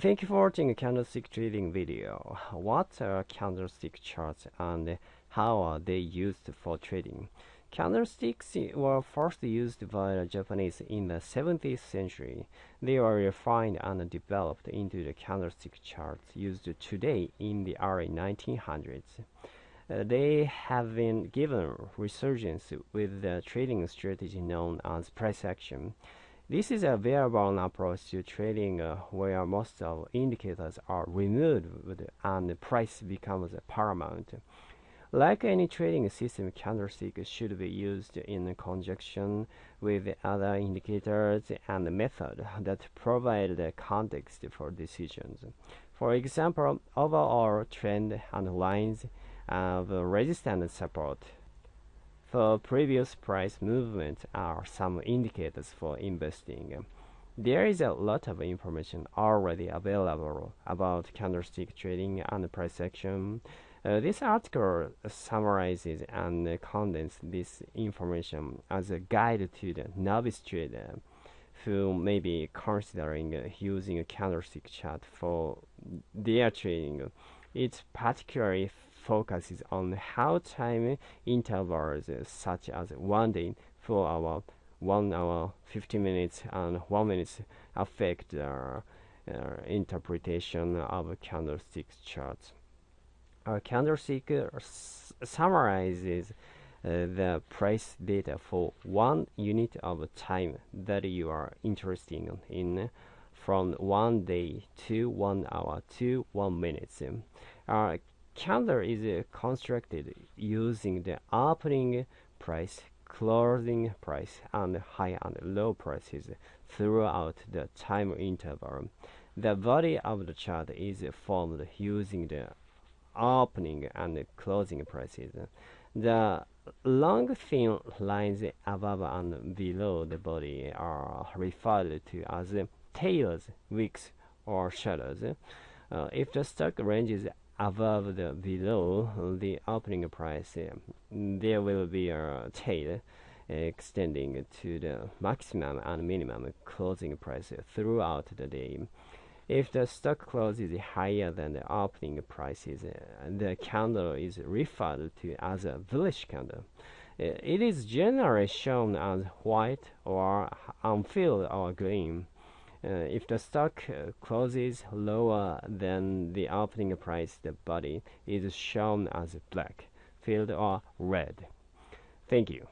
Thank you for watching a candlestick trading video. What are candlestick charts and how are they used for trading? Candlesticks were first used by the Japanese in the 17th century. They were refined and developed into the candlestick charts used today in the early 1900s. Uh, they have been given resurgence with the trading strategy known as price action. This is a variable approach to trading uh, where most of indicators are removed and price becomes paramount. Like any trading system, candlestick should be used in conjunction with other indicators and methods that provide the context for decisions. For example, overall trend and lines of resistance support for previous price movements are some indicators for investing. There is a lot of information already available about candlestick trading and price action. Uh, this article summarizes and condenses this information as a guide to the novice trader who may be considering using a candlestick chart for their trading. It's particularly focuses on how time intervals such as one day, four hour, one hour, 50 minutes, and one minute affect the uh, interpretation of candlestick charts. A candlestick summarizes uh, the price data for one unit of time that you are interested in from one day to one hour to one minute. Uh, candle is constructed using the opening price, closing price, and high and low prices throughout the time interval. The body of the chart is formed using the opening and closing prices. The long thin lines above and below the body are referred to as tails, wicks, or shadows. Uh, if the stock ranges above the below the opening price, uh, there will be a tail extending to the maximum and minimum closing price throughout the day. If the stock closes higher than the opening prices, the candle is referred to as a bullish candle. Uh, it is generally shown as white or unfilled or green. Uh, if the stock uh, closes lower than the opening price, the body is shown as black, filled or red. Thank you.